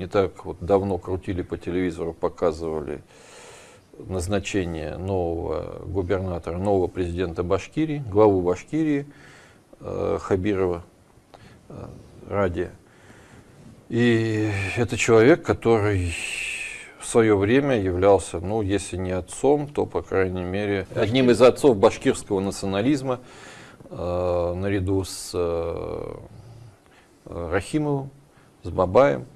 Не так вот давно крутили по телевизору, показывали назначение нового губернатора, нового президента Башкирии, главу Башкирии э, Хабирова э, Ради. И это человек, который в свое время являлся, ну, если не отцом, то, по крайней мере, одним из отцов башкирского национализма, э, наряду с Рахимовым, с Бабаем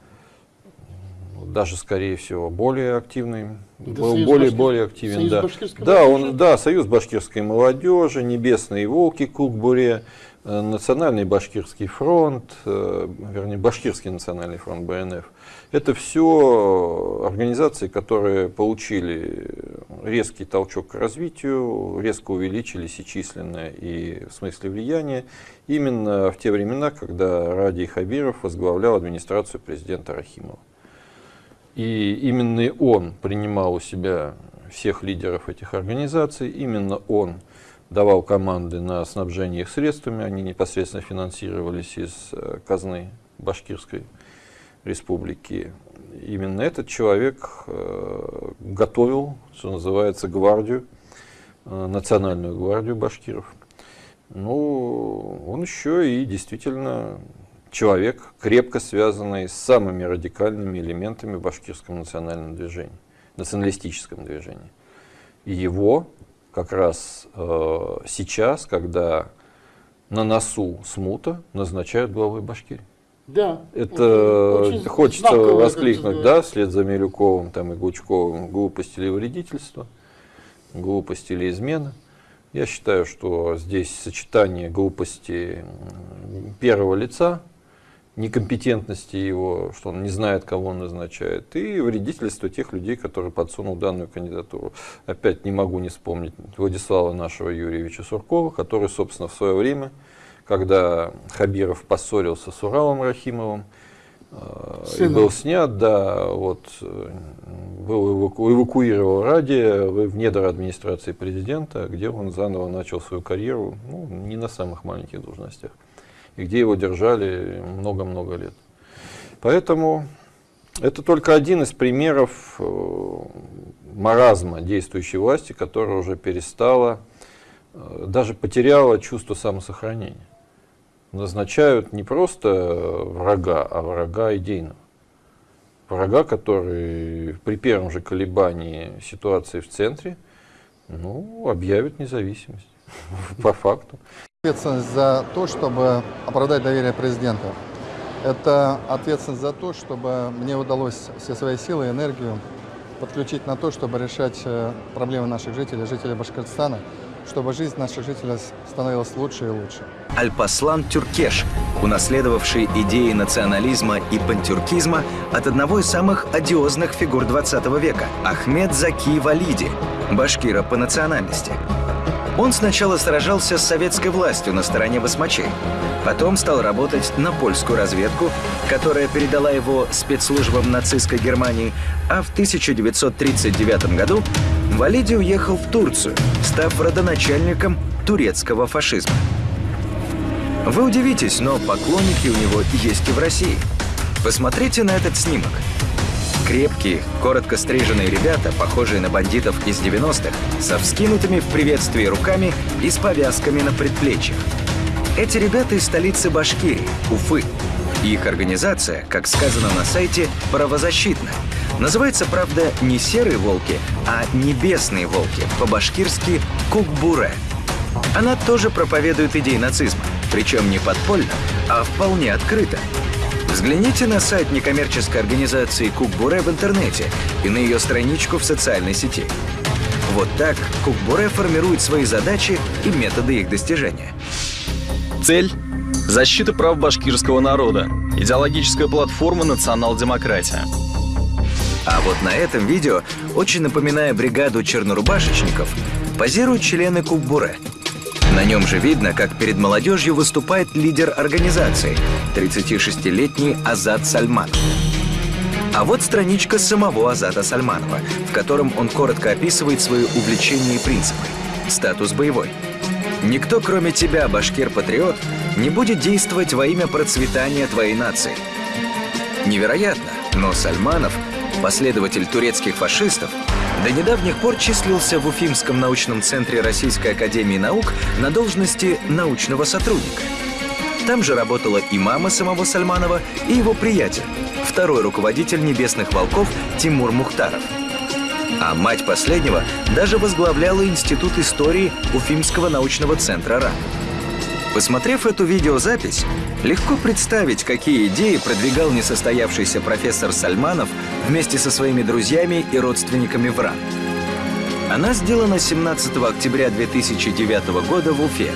даже, скорее всего, более активный, да, был более, Башкир... более активен. Союз да, да, он, да, Союз башкирской молодежи, Небесные волки Кукбуре, э, Национальный башкирский фронт, э, вернее, Башкирский национальный фронт БНФ. Это все организации, которые получили резкий толчок к развитию, резко увеличились и численно, и в смысле влияния, именно в те времена, когда Ради Хабиров возглавлял администрацию президента Рахимова. И именно он принимал у себя всех лидеров этих организаций, именно он давал команды на снабжение их средствами, они непосредственно финансировались из э, казны Башкирской республики. Именно этот человек э, готовил, что называется, гвардию, э, национальную гвардию башкиров. Ну, он еще и действительно человек, крепко связанный с самыми радикальными элементами в башкирском национальном движении, националистическом движении. И его как раз э, сейчас, когда на носу смута, назначают главой Башкирии. Да. Это очень, хочется воскликнуть, да, вслед за Милюковым там, и Гучковым, глупость или вредительство, глупость или измена. Я считаю, что здесь сочетание глупости первого лица, некомпетентности его, что он не знает, кого он назначает, и вредительство тех людей, которые подсунул данную кандидатуру. Опять не могу не вспомнить Владислава нашего Юрьевича Суркова, который, собственно, в свое время, когда Хабиров поссорился с Уралом Рахимовым, э, и был снят, да, вот, был эваку, эвакуировал ради в недра администрации президента, где он заново начал свою карьеру, ну, не на самых маленьких должностях и где его держали много-много лет. Поэтому это только один из примеров э, маразма действующей власти, которая уже перестала, э, даже потеряла чувство самосохранения. Назначают не просто врага, а врага идейного. Врага, который при первом же колебании ситуации в центре ну, объявит независимость по факту. Ответственность за то, чтобы оправдать доверие президента. Это ответственность за то, чтобы мне удалось все свои силы и энергию подключить на то, чтобы решать э, проблемы наших жителей, жителей Башкортостана, чтобы жизнь наших жителей становилась лучше и лучше. Альпаслан Тюркеш, унаследовавший идеи национализма и пантюркизма от одного из самых одиозных фигур 20 века – Ахмед Заки Валиди, башкира по национальности. Он сначала сражался с советской властью на стороне басмачей, потом стал работать на польскую разведку, которая передала его спецслужбам нацистской Германии, а в 1939 году Валиди уехал в Турцию, став родоначальником турецкого фашизма. Вы удивитесь, но поклонники у него есть и в России. Посмотрите на этот снимок. Крепкие, коротко стриженные ребята, похожие на бандитов из 90-х, со вскинутыми в приветствии руками и с повязками на предплечьях. Эти ребята из столицы Башкирии, Уфы. Их организация, как сказано на сайте, правозащитная. Называется, правда, не «Серые волки», а «Небесные волки», по-башкирски «Кукбуре». Она тоже проповедует идеи нацизма, причем не подпольно, а вполне открыто. Взгляните на сайт некоммерческой организации Кукбуре в интернете и на ее страничку в социальной сети. Вот так Кукбуре формирует свои задачи и методы их достижения. Цель – защита прав башкирского народа. Идеологическая платформа «Национал-демократия». А вот на этом видео, очень напоминая бригаду чернорубашечников, позируют члены Кукбуре – на нем же видно, как перед молодежью выступает лидер организации, 36-летний Азат Сальманов. А вот страничка самого Азата Сальманова, в котором он коротко описывает свои увлечения и принципы. Статус боевой. Никто, кроме тебя, башкир-патриот, не будет действовать во имя процветания твоей нации. Невероятно, Но Сальманов, последователь турецких фашистов, до недавних пор числился в Уфимском научном центре Российской Академии Наук на должности научного сотрудника. Там же работала и мама самого Сальманова, и его приятель, второй руководитель «Небесных волков» Тимур Мухтаров. А мать последнего даже возглавляла Институт истории Уфимского научного центра РАН. Посмотрев эту видеозапись, легко представить, какие идеи продвигал несостоявшийся профессор Сальманов вместе со своими друзьями и родственниками в РАН. Она сделана 17 октября 2009 года в Уфе.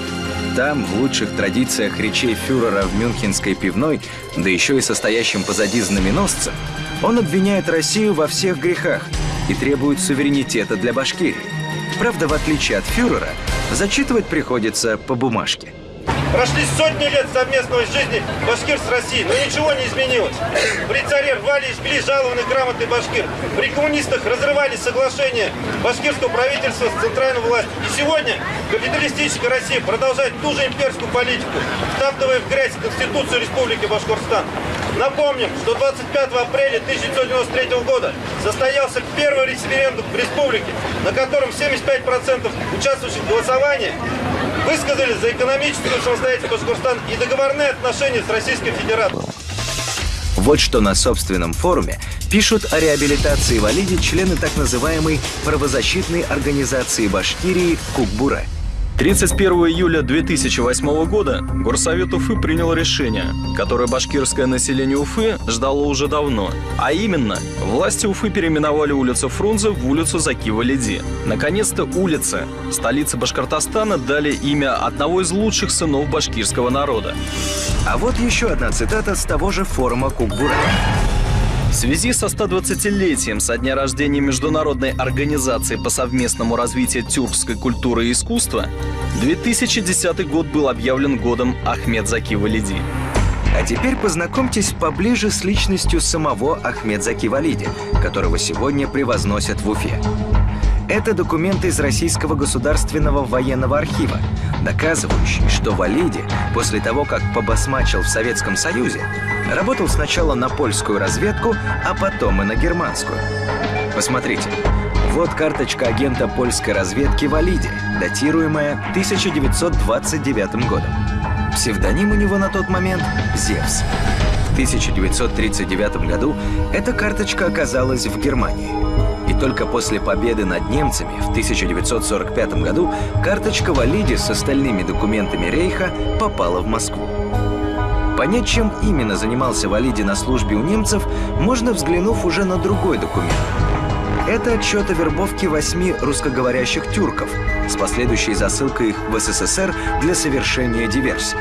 Там, в лучших традициях речей фюрера в Мюнхенской пивной, да еще и состоящим позади знаменосцем, он обвиняет Россию во всех грехах и требует суверенитета для Башкирии. Правда, в отличие от фюрера, зачитывать приходится по бумажке. Прошли сотни лет совместной жизни башкир с Россией, но ничего не изменилось. При царе рвали и жгли жалованный грамотный башкир. При коммунистах разрывали соглашение башкирского правительства с центральной властью. И сегодня капиталистическая Россия продолжает ту же имперскую политику, втаптывая в грязь Конституцию Республики Башкортостан. Напомним, что 25 апреля 1993 года состоялся первый референдум в республике, на котором 75% участвующих в голосовании высказали за экономическую самостоятельность Башкортостана и договорные отношения с Российской Федерацией. Вот что на собственном форуме пишут о реабилитации Валиди члены так называемой правозащитной организации Башкирии «Кукбура». 31 июля 2008 года Горсовет Уфы принял решение, которое башкирское население Уфы ждало уже давно. А именно, власти Уфы переименовали улицу Фрунзе в улицу Закива Леди. Наконец-то улица, столица Башкортостана, дали имя одного из лучших сынов башкирского народа. А вот еще одна цитата с того же форума Кукбура. В связи со 120-летием со дня рождения Международной организации по совместному развитию тюркской культуры и искусства, 2010 год был объявлен годом Ахмед Заки Валиди. А теперь познакомьтесь поближе с личностью самого Ахмед Заки Валиди, которого сегодня превозносят в Уфе. Это документы из Российского государственного военного архива, доказывающие, что Валиди, после того, как побасмачил в Советском Союзе, работал сначала на польскую разведку, а потом и на германскую. Посмотрите, вот карточка агента польской разведки Валиди, датируемая 1929 годом. Псевдоним у него на тот момент — Зевс. В 1939 году эта карточка оказалась в Германии. И только после победы над немцами в 1945 году карточка Валиди с остальными документами Рейха попала в Москву. Понять, чем именно занимался Валиди на службе у немцев, можно взглянув уже на другой документ. Это отчет о вербовке восьми русскоговорящих тюрков с последующей засылкой их в СССР для совершения диверсий.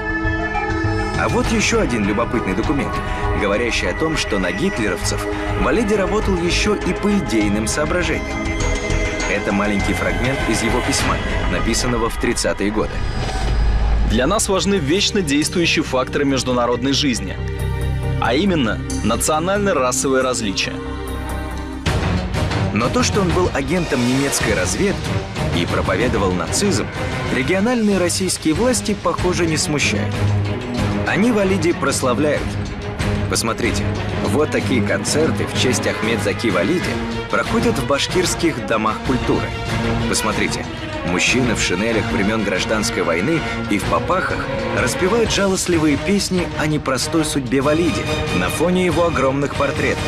А вот еще один любопытный документ, говорящий о том, что на гитлеровцев Валиди работал еще и по идейным соображениям. Это маленький фрагмент из его письма, написанного в 30-е годы. Для нас важны вечно действующие факторы международной жизни, а именно национально-расовые различия. Но то, что он был агентом немецкой разведки и проповедовал нацизм, региональные российские власти, похоже, не смущают. Они Валиди прославляют. Посмотрите, вот такие концерты в честь Ахмед Заки Валиди проходят в башкирских домах культуры. Посмотрите, мужчины в шинелях времен гражданской войны и в попахах распевают жалостливые песни о непростой судьбе Валиди на фоне его огромных портретов.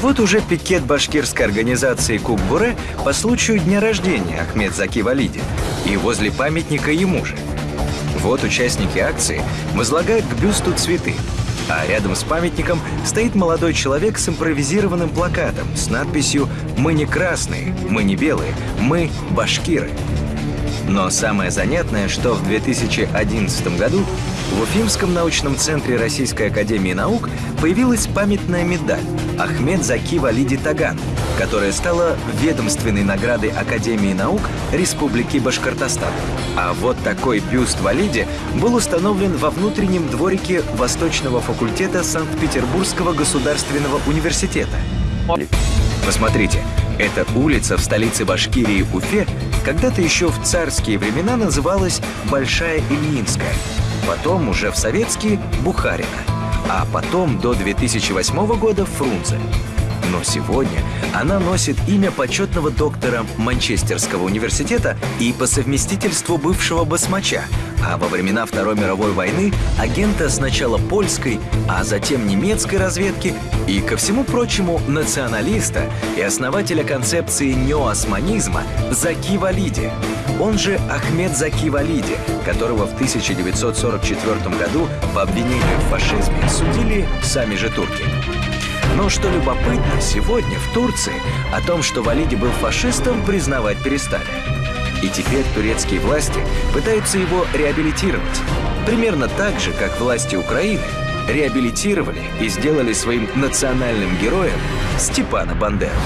Вот уже пикет башкирской организации Кукбуре по случаю дня рождения Ахмед Заки Валиди и возле памятника ему же. Вот участники акции возлагают к бюсту цветы, а рядом с памятником стоит молодой человек с импровизированным плакатом с надписью «Мы не красные, мы не белые, мы башкиры». Но самое занятное, что в 2011 году в Уфимском научном центре Российской Академии Наук появилась памятная медаль «Ахмед Заки Валиди Таган», которая стала ведомственной наградой Академии наук Республики Башкортостан. А вот такой бюст Валиде был установлен во внутреннем дворике Восточного факультета Санкт-Петербургского государственного университета. Посмотрите, эта улица в столице Башкирии Уфе когда-то еще в царские времена называлась Большая Ильинская, потом уже в советские – Бухарина, а потом до 2008 года – Фрунзе. Но сегодня она носит имя почетного доктора Манчестерского университета и по совместительству бывшего басмача, а во времена Второй мировой войны агента сначала польской, а затем немецкой разведки и, ко всему прочему, националиста и основателя концепции неоосманизма Заки Валиди, он же Ахмед Заки Валиди, которого в 1944 году по обвинению в фашизме судили сами же турки. Но что любопытно, сегодня в Турции о том, что Валиди был фашистом, признавать перестали. И теперь турецкие власти пытаются его реабилитировать. Примерно так же, как власти Украины реабилитировали и сделали своим национальным героем Степана Бандеру.